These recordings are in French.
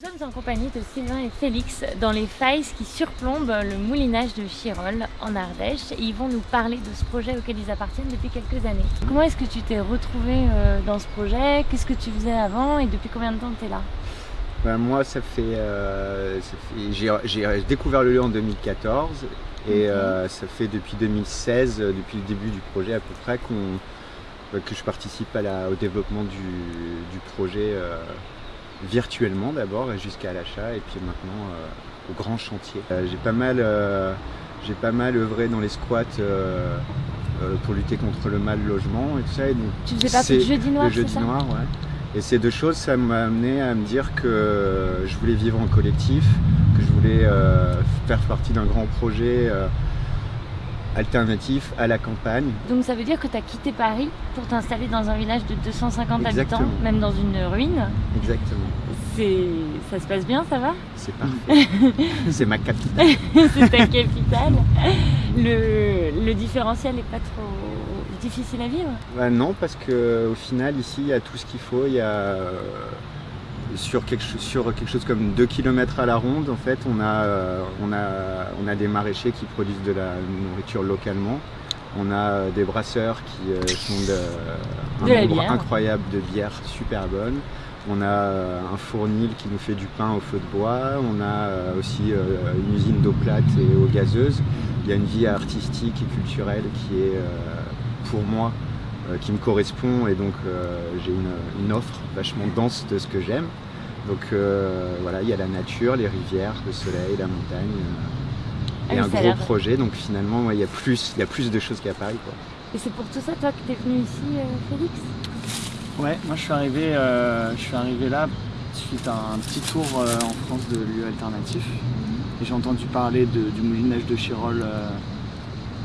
Nous sommes en compagnie de Sylvain et Félix dans les failles qui surplombent le moulinage de Chirol en Ardèche. Et ils vont nous parler de ce projet auquel ils appartiennent depuis quelques années. Comment est-ce que tu t'es retrouvé euh, dans ce projet? Qu'est-ce que tu faisais avant et depuis combien de temps tu es là? Ben moi, ça fait, euh, fait j'ai découvert le lieu en 2014 et euh, ça fait depuis 2016, euh, depuis le début du projet à peu près, que je participe à la, au développement du, du projet virtuellement d'abord jusqu'à l'achat et puis maintenant euh, au grand chantier. Euh, j'ai pas mal euh, j'ai pas mal œuvré dans les squats pour lutter contre le mal logement et tout ça. Et donc, tu faisais partie du jeudi noir, Le jeudi noir, ouais. Et ces deux choses, ça m'a amené à me dire que je voulais vivre en collectif, que je voulais faire partie d'un grand projet alternatif à la campagne. Donc ça veut dire que tu as quitté Paris pour t'installer dans un village de 250 habitants, même dans une ruine Exactement. Ça se passe bien, ça va? C'est parfait. c'est ma capitale. c'est ta capitale. Le, le différentiel n'est pas trop difficile à vivre? Bah Non, parce qu'au final, ici, il y a tout ce qu'il faut. Il y a sur quelque, sur quelque chose comme 2 km à la ronde, en fait, on a, euh, on, a, on a des maraîchers qui produisent de la nourriture localement. On a euh, des brasseurs qui euh, font de, un nombre incroyable de bières super bonnes. On a un fournil qui nous fait du pain au feu de bois. On a aussi une usine d'eau plate et eau gazeuse. Il y a une vie artistique et culturelle qui est, pour moi, qui me correspond et donc j'ai une, une, offre vachement dense de ce que j'aime. Donc euh, voilà, il y a la nature, les rivières, le soleil, la montagne. Euh, et ah un gros projet, donc finalement, il y, a plus, y a plus de choses qu'à Paris. Quoi. Et c'est pour tout ça, toi, que tu es venu ici, euh, Félix? Ouais, moi je suis arrivé, je suis arrivé là suite à un petit tour en France de lieux alternatifs. Et j'ai entendu parler du moulinage de Chirol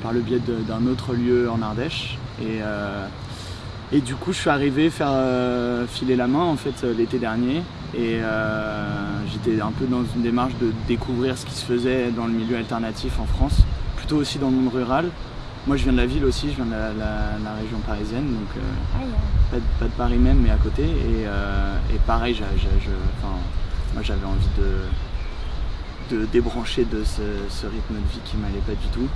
par le biais d'un autre lieu en Ardèche. Et, et du coup, je suis arrivé faire filer la main en fait l'été dernier et euh, j'étais un peu dans une démarche de découvrir ce qui se faisait dans le milieu alternatif en France, plutôt aussi dans le monde rural. Moi je viens de la ville aussi, je viens de la, région parisienne, donc euh, pas, de, Paris même, mais à côté. Et, euh, pareil, moi j'avais envie de, de débrancher de ce, rythme de vie qui m'allait pas du tout.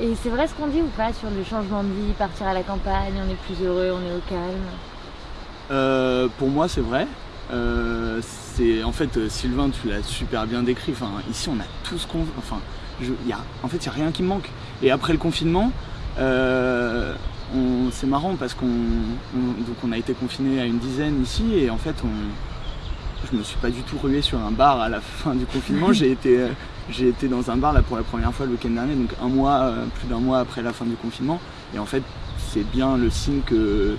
Et c'est vrai ce qu'on dit ou pas sur le changement de vie, partir à la campagne, on est plus heureux, on est au calme? Pour moi c'est vrai, euh, en fait euh, Sylvain tu l'as super bien décrit. Enfin ici on a tout ce qu'on enfin y a, en fait il n'y a rien qui me manque. Et après le confinement euh, c'est marrant parce qu'on on a été confiné à une dizaine ici et en fait on je me suis pas du tout rué sur un bar à la fin du confinement. J'ai été j'ai été dans un bar là pour la première fois le week-end dernier donc un mois plus d'un mois après la fin du confinement. Et en fait c'est bien le signe que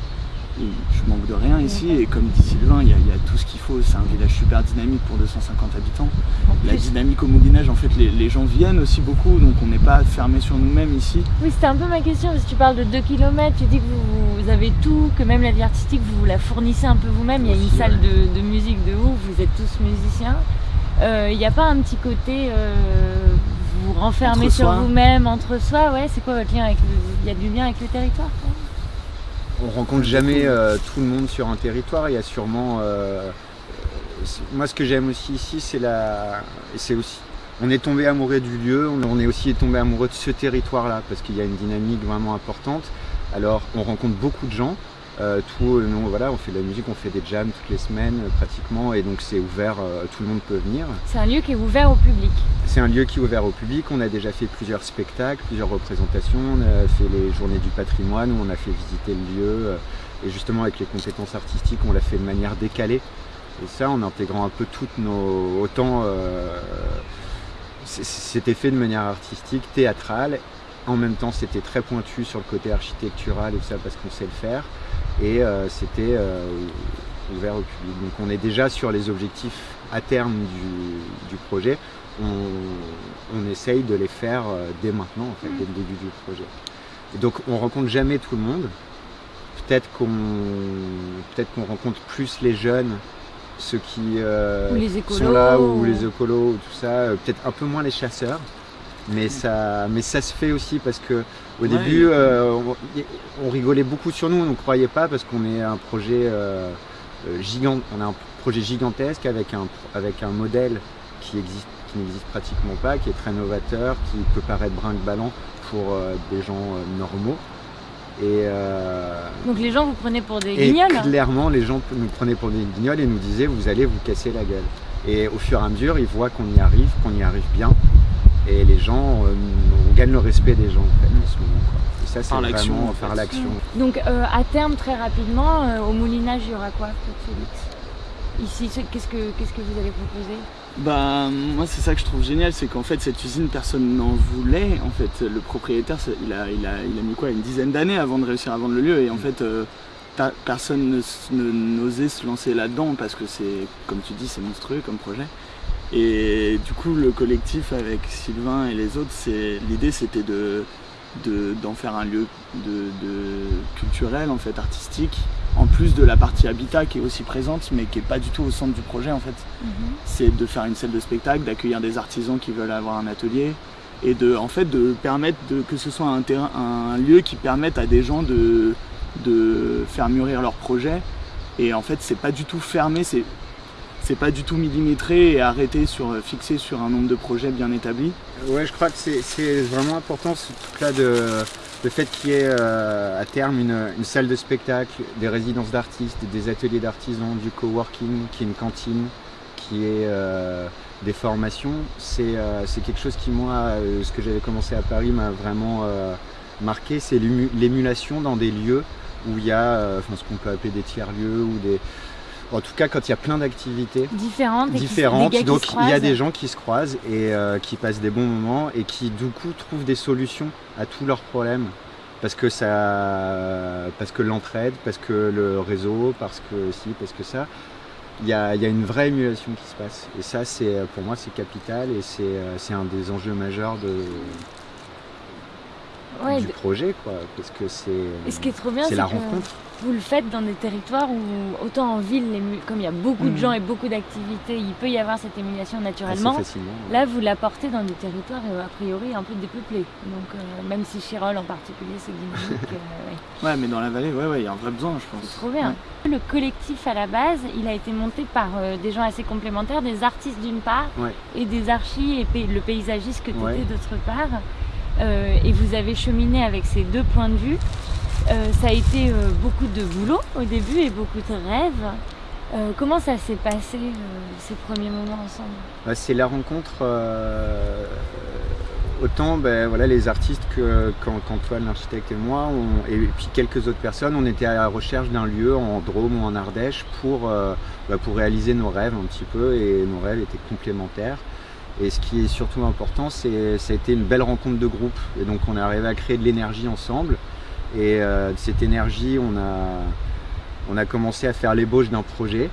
je manque de rien ici. Et comme dit Sylvain, il y, a, tout ce qu'il faut, c'est un village super dynamique pour 250 habitants. La dynamique au moulinage, en fait, les, gens viennent aussi beaucoup, donc on n'est pas fermé sur nous-mêmes ici. Oui, c'était un peu ma question, parce que tu parles de 2 km, tu dis que vous, avez tout, que même la vie artistique, vous la fournissez un peu vous-même, il y a une salle de, musique de ouf, vous êtes tous musiciens. Euh, il n'y a pas un petit côté... Euh, vous renfermez sur vous-même, entre soi, ouais, c'est quoi votre lien avec Il y a du lien avec le territoire on rencontre jamais euh, tout le monde sur un territoire. Il y a sûrement. Euh, moi, ce que j'aime aussi ici, c'est la. C'est aussi. On est tombé amoureux du lieu, on est aussi tombé amoureux de ce territoire-là parce qu'il y a une dynamique vraiment importante. Alors, on rencontre beaucoup de gens. Euh, tout, voilà, on fait de la musique, on fait des jams toutes les semaines pratiquement et donc c'est ouvert, tout le monde peut venir. C'est un lieu qui est ouvert au public. C'est un lieu qui est ouvert au public, on a déjà fait plusieurs spectacles, plusieurs représentations, on a fait les journées du patrimoine où on a fait visiter le lieu et justement avec les compétences artistiques on l'a fait de manière décalée. Et ça en intégrant un peu toutes nos... autant euh, c'était fait de manière artistique, théâtrale. En même temps c'était très pointu sur le côté architectural et tout ça parce qu'on sait le faire et euh, c'était euh, ouvert au public. Donc on est déjà sur les objectifs à terme du, projet. On, essaye de les faire euh, dès maintenant, en fait, dès le début du projet. donc on rencontre jamais tout le monde. Peut-être qu'on peut qu'on rencontre plus les jeunes, ceux qui sont là, ou les écolos, ou tout ça. Peut-être un peu moins les chasseurs. Mais ça, mais ça se fait aussi parce que au début, euh, on, rigolait beaucoup sur nous, on ne croyait pas parce qu'on est un projet euh, euh, gigant, on a un projet gigantesque avec un, avec un modèle qui existe qui n'existe pratiquement pas, qui est très novateur, qui peut paraître brinque-ballant pour euh, des gens euh, normaux. Et, euh, Donc les gens vous prenaient pour des et guignols clairement, les gens nous prenaient pour des guignols et nous disaient vous allez vous casser la gueule. Et au fur et à mesure, ils voient qu'on y arrive, qu'on y arrive bien. Et les gens, euh, on gagne le respect des gens en fait, en ce moment. Quoi. Et ça, c'est vraiment en fait. par l'action. Donc euh, à terme, très rapidement, euh, au moulinage, il y aura quoi, Félix Ici, ce- qu'est-ce que, qu'est-ce que vous allez proposer? Bah moi c'est ça que je trouve génial, c'est qu'en fait cette usine personne n'en voulait. En fait le propriétaire il a, il a, il a mis quoi une dizaine d'années avant de réussir à vendre le lieu et en fait euh, ta- personne ne s- ne- n'osait se lancer là-dedans parce que c'est comme tu dis c'est monstrueux comme projet. Et du coup le collectif avec Sylvain et les autres, l'idée c'était de de- d'en faire un lieu de, de culturel en fait artistique en plus de la partie habitat qui est aussi présente mais qui est pas du tout au centre du projet en fait c'est de faire une salle de spectacle, d'accueillir des artisans qui veulent avoir un atelier et de, en fait, de permettre de- que ce soit un, terrain, un lieu qui permette à des gens de, de faire mûrir leur projet. Et en fait, c'est pas du tout fermé, c'est c'est pas du tout millimétré et arrêté sur fixé sur un nombre de projets bien établis. Ouais, je crois que c'est- vraiment important ce truc-là de le fait qu'il y ait euh, à terme une, une salle de spectacle, des résidences d'artistes, des ateliers d'artisans, du coworking, qui est une cantine, qui est euh, des formations. C'est euh, quelque chose qui, moi, euh, ce que j'avais commencé à Paris m'a vraiment euh, marqué, c'est l'ému- l'émulation dans des lieux où il y a euh, enfin, ce qu'on peut appeler des tiers-lieux ou des... En tout cas, quand il y a plein d'activités, Différentes. différentes. qui Donc il y a des gens qui se croisent et euh, qui passent des bons moments et qui du coup trouvent des solutions à tous leurs problèmes. Parce que ça, parce que l'entraide, parce que le réseau, parce que si, parce que ça. Il y a, il y a une vraie émulation qui se passe. Et ça, c'est pour moi, c'est capital et c'est euh, c'est un des enjeux majeurs de, Ouais, du de- projet, quoi. Parce que c'est Et ce qui est trop bien, c'est c'est la que rencontre. vous le faites dans des territoires où, autant en ville, les comme il y a beaucoup de Mhm. gens et beaucoup d'activités, il peut y avoir cette émulation naturellement. Là, vous l'apportez dans des territoires euh, a priori un peu dépeuplés. Donc, euh, même si Chirol en particulier, c'est dynamique, euh, ouais, Ouais, mais dans la vallée, ouais, ouais, il y a un vrai besoin, je c'est pense. trop bien. Le collectif à la base, il a été monté par euh, des gens assez complémentaires, des artistes d'une part Ouais. et des archis et pay- le paysagiste que tu étais Ouais. d'autre part. Euh, et vous avez cheminé avec ces deux points de vue. Euh, ça a été euh, beaucoup de boulot au début et beaucoup de rêves. Comment ça s'est passé ces premiers moments ensemble? Ouais, c'est la rencontre autant ben, voilà, les artistes qu'Antoine l'architecte et moi et puis quelques autres personnes on était à la recherche d'un lieu en Drôme ou en Ardèche pour, bah, pour réaliser nos rêves un petit peu et nos rêves étaient complémentaires et ce qui est surtout important c'est ça a été une belle rencontre de groupe et donc on est arrivé à créer de l'énergie ensemble et euh, de cette énergie on a, on a commencé à faire l'ébauche d'un projet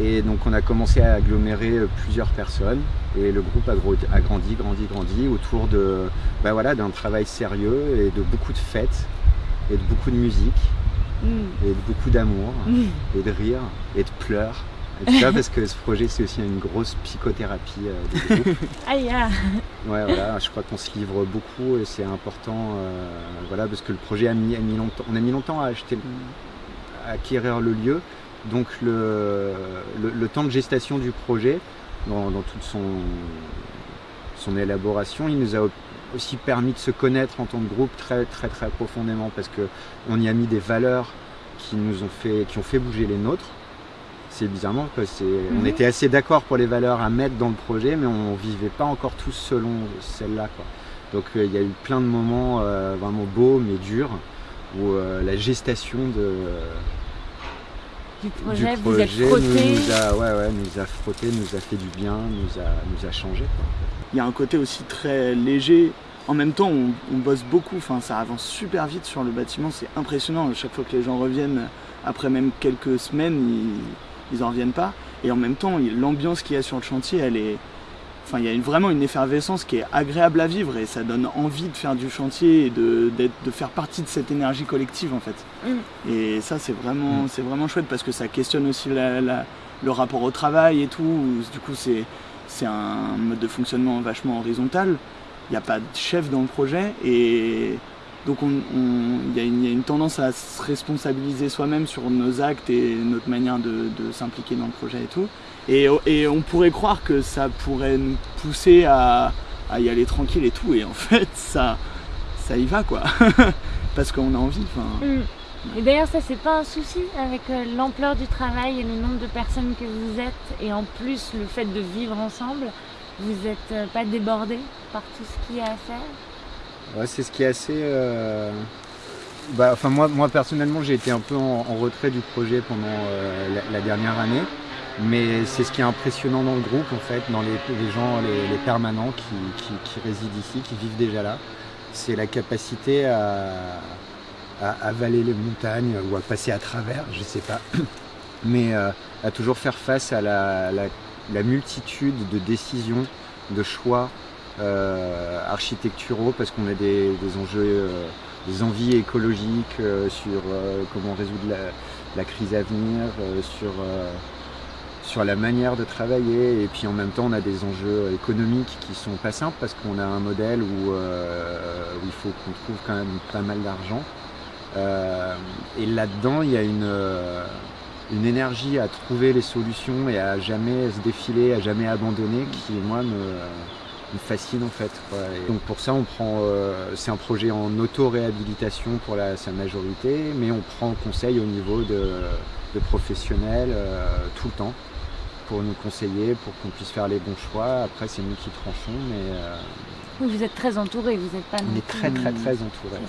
et donc on a commencé à agglomérer euh, plusieurs personnes et le groupe a, grandi, grandi, grandi autour de bah voilà, d'un travail sérieux et de beaucoup de fêtes et de beaucoup de musique Mm. et de beaucoup d'amour Mm. et de rire et de pleurs. Et tout ça parce que ce projet c'est aussi une grosse psychothérapie euh, ah. Ouais, voilà, je crois qu'on se livre beaucoup et c'est important, euh, voilà, parce que le projet a mis, a mis longtemps, on a mis longtemps à acheter, à acquérir le lieu, donc le, le, le temps de gestation du projet, dans, dans toute son, son élaboration, il nous a aussi permis de se connaître en tant que groupe très très très profondément, parce que on y a mis des valeurs qui nous ont fait, qui ont fait bouger les nôtres. C'est bizarrement que c'est, on Mhm. était assez d'accord pour les valeurs à mettre dans le projet, mais on vivait pas encore tous selon celles-là. quoi. Donc euh, il y a eu plein de moments euh, vraiment beaux mais durs où euh, la gestation de, Du du projet, vous êtes frotté. nous, nous a, ouais, ouais, nous a frotté, nous a fait du bien, nous a, nous a changé. quoi. Il y a un côté aussi très léger. En même temps, on, on bosse beaucoup, enfin, ça avance super vite sur le bâtiment, c'est impressionnant. Chaque fois que les gens reviennent, après même quelques semaines, ils, ils en reviennent pas. Et en même temps, l'ambiance qu'il y a sur le chantier, elle est. Enfin, il y a une- vraiment une effervescence qui est agréable à vivre et ça donne envie de faire du chantier et de, d'être- de faire partie de cette énergie collective en fait. Mm. Et ça, c'est vraiment, Mm. c'est vraiment chouette parce que ça questionne aussi la- la- le rapport au travail et tout. Du coup, c'est, c'est un mode de fonctionnement vachement horizontal. Il n'y a pas de chef dans le projet et, Donc il y, a une tendance à se responsabiliser soi-même sur nos actes et notre manière de, s'impliquer dans le projet et tout. Et, on pourrait croire que ça pourrait nous pousser à, y aller tranquille et tout. Et en fait, ça, ça y va quoi. Parce qu'on a envie. Mm. Et d'ailleurs, ça, c'est pas un souci avec euh, l'ampleur du travail et le nombre de personnes que vous êtes. Et en plus, le fait de vivre ensemble, vous n'êtes euh, pas débordé par tout ce qu'il y a à faire? C'est ce qui est assez. Euh, bah, enfin, moi, moi personnellement, j'ai été un peu en, retrait du projet pendant euh, la, dernière année. Mais c'est ce qui est impressionnant dans le groupe, en fait, dans les, gens, les, permanents qui, résident ici, qui vivent déjà là. C'est la capacité à, avaler les montagnes ou à passer à travers, je sais pas. Mais euh, à toujours faire face à la multitude de décisions, de choix, architecturaux parce qu'on a des, enjeux, euh, des envies écologiques euh, sur comment résoudre la, crise à venir, sur sur la manière de travailler. Et puis en même temps on a des enjeux économiques qui sont pas simples parce qu'on a un modèle où, il faut qu'on trouve quand même pas mal d'argent. Et là-dedans il y a une, une énergie à trouver les solutions et à jamais se défiler, à jamais abandonner qui moi me, me fascine en fait. donc pour ça, on prend, euh, c'est un projet en auto-réhabilitation pour la, sa majorité, mais on prend conseil au niveau de, professionnels euh, tout le temps pour nous conseiller, pour qu'on puisse faire les bons choix. Après, c'est nous qui tranchons, mais... Euh, vous êtes très entouré, vous n'êtes pas... On est très très très entouré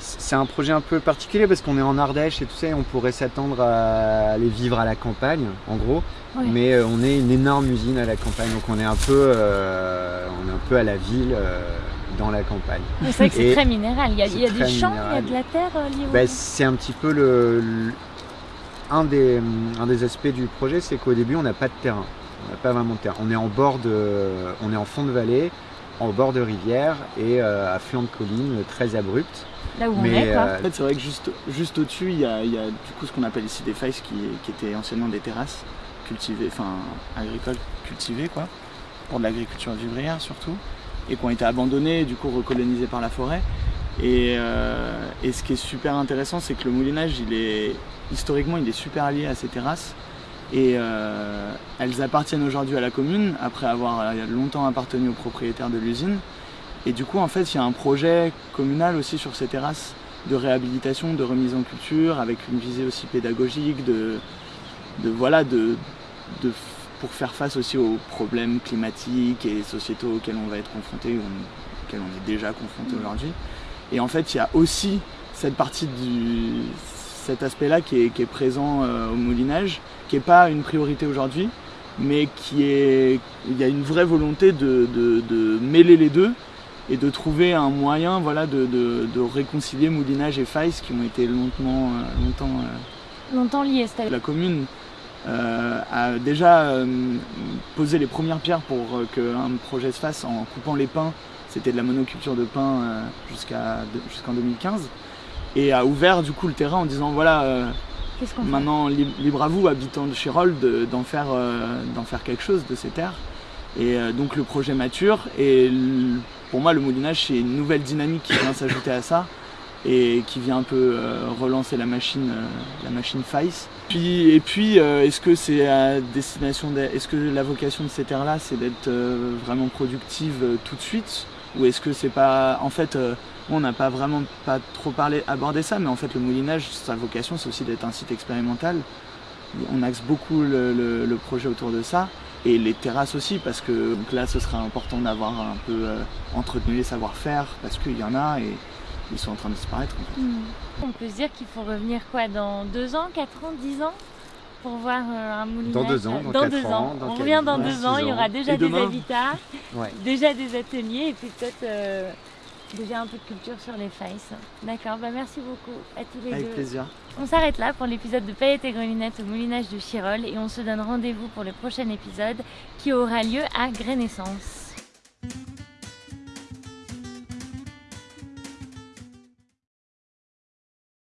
c'est un projet un peu particulier parce qu'on est en Ardèche et tout ça, et on pourrait s'attendre à aller vivre à la campagne, en gros. Mais euh, on est une énorme usine à la campagne, donc on est un peu, euh, on est un peu à la ville. Euh, dans la campagne. C'est vrai que c'est très minéral. Il y a, des champs, il y a de la terre ben, C'est un petit peu le, un, des, un des aspects du projet, c'est qu'au début on n'a pas de terrain. On n'a pas vraiment de terrain. On est en bord de, on est en fond de vallée, en bord de rivière et à flanc de colline très abrupte. Là où on est, quoi. En fait, c'est vrai que juste, juste au-dessus, il y a, du coup ce qu'on appelle ici des failles qui, qui étaient anciennement des terrasses cultivées, enfin agricoles cultivées, quoi, pour de l'agriculture vivrière surtout, et qui ont été abandonnées, du coup recolonisées par la forêt. Et, euh, et ce qui est super intéressant, c'est que le moulinage, il est historiquement, il est super lié à ces terrasses. Et euh, elles appartiennent aujourd'hui à la commune, après avoir euh, longtemps appartenu aux propriétaires de l'usine. Et du coup, en fait, il y a un projet communal aussi sur ces terrasses de réhabilitation, de remise en culture, avec une visée aussi pédagogique, de, de voilà, de, de, pour faire face aussi aux problèmes climatiques et sociétaux auxquels on va être confronté, auxquels on est déjà confronté mmh. aujourd'hui. Et en fait, il y a aussi cette partie du cet aspect-là qui est, qui est, présent euh, au moulinage, qui n'est pas une priorité aujourd'hui, mais qui est, il y a une vraie volonté de, de, de mêler les deux et de trouver un moyen voilà, de, de, réconcilier Moulinage et Faïs qui ont été longtemps, euh, longtemps, euh, longtemps liés. La commune euh, a déjà posé les premières pierres pour qu'un projet se fasse en coupant les pins. C'était de la monoculture de pins jusqu'à, jusqu'en 2015 et a ouvert du coup le terrain en disant voilà maintenant libre à vous habitants de Chirol d'en faire, d'en faire quelque chose de ces terres et donc le projet mature et pour moi, le moulinage, c'est une nouvelle dynamique qui vient s'ajouter à ça et qui vient un peu euh, relancer la machine, euh, la machine Face. Puis, et puis, euh, est-ce que c'est à destination, est-ce que la vocation de ces terres-là, c'est d'être vraiment productive tout de suite, ou est-ce que c'est pas, en fait, on n'a pas vraiment pas trop parlé, abordé ça, mais en fait, le moulinage, sa vocation, c'est aussi d'être un site expérimental. On axe beaucoup le projet autour de ça et les terrasses aussi parce que là ce sera important d'avoir un peu euh, entretenu les savoir-faire parce qu'il y en a et ils sont en train de disparaître. Hmm. On peut se dire qu'il faut revenir quoi dans deux ans, quatre ans, dix ans pour voir euh, un moulinage Dans deux ans, dans, deux ans. on revient dans deux ans, il y aura déjà des habitats, déjà des ateliers et puis peut-être euh, déjà un peu de culture sur les faces. D'accord, bah merci beaucoup à tous les deux. Avec plaisir. On s'arrête là pour l'épisode de Paillettes et Grelunettes au moulinage de Chirol et on se donne rendez-vous pour le prochain épisode qui aura lieu à Grénaissance.